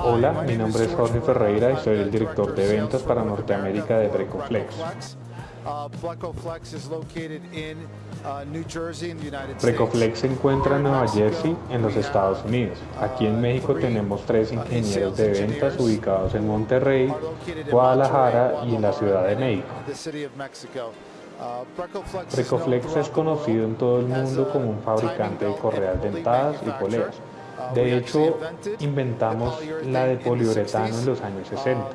Hola, mi nombre es Jorge Ferreira y soy el director de ventas para Norteamérica de Brecoflex. Brecoflex se encuentra en Nueva Jersey, en los Estados Unidos. Aquí en México tenemos tres ingenieros de ventas ubicados en Monterrey, Guadalajara y en la Ciudad de México. Brecoflex es conocido en todo el mundo como un fabricante de correas dentadas y poleas. De hecho, inventamos la de poliuretano en los años 60.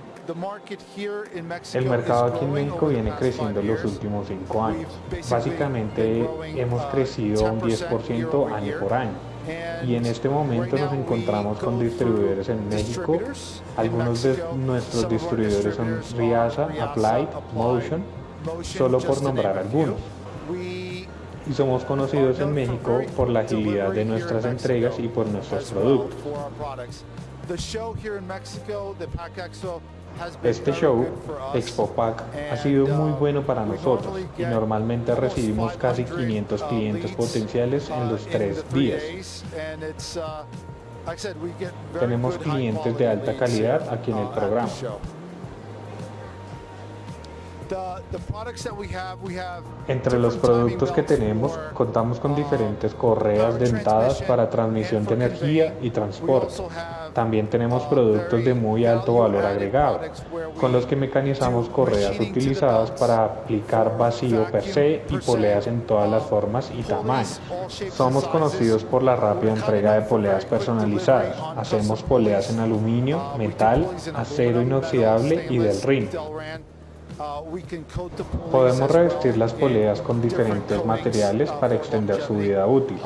El mercado aquí en México viene creciendo en los últimos cinco años. Básicamente hemos crecido un 10% año por año. Y en este momento nos encontramos con distribuidores en México. Algunos de nuestros distribuidores son Riasa, Applied, Motion, solo por nombrar algunos y somos conocidos en México por la agilidad de nuestras entregas y por nuestros productos. Este show, Expo Pack, ha sido muy bueno para nosotros y normalmente recibimos casi 500 clientes potenciales en los tres días. Tenemos clientes de alta calidad aquí en el programa. Entre los productos que tenemos, contamos con diferentes correas dentadas para transmisión de energía y transporte. También tenemos productos de muy alto valor agregado, con los que mecanizamos correas utilizadas para aplicar vacío per se y poleas en todas las formas y tamaños. Somos conocidos por la rápida entrega de poleas personalizadas. Hacemos poleas en aluminio, metal, acero inoxidable y del RIN. Podemos revestir las poleas con diferentes materiales para extender su vida útil.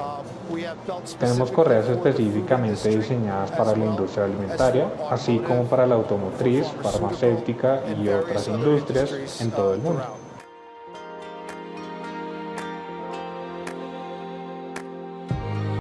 Tenemos correas específicamente diseñadas para la industria alimentaria, así como para la automotriz, farmacéutica y otras industrias en todo el mundo.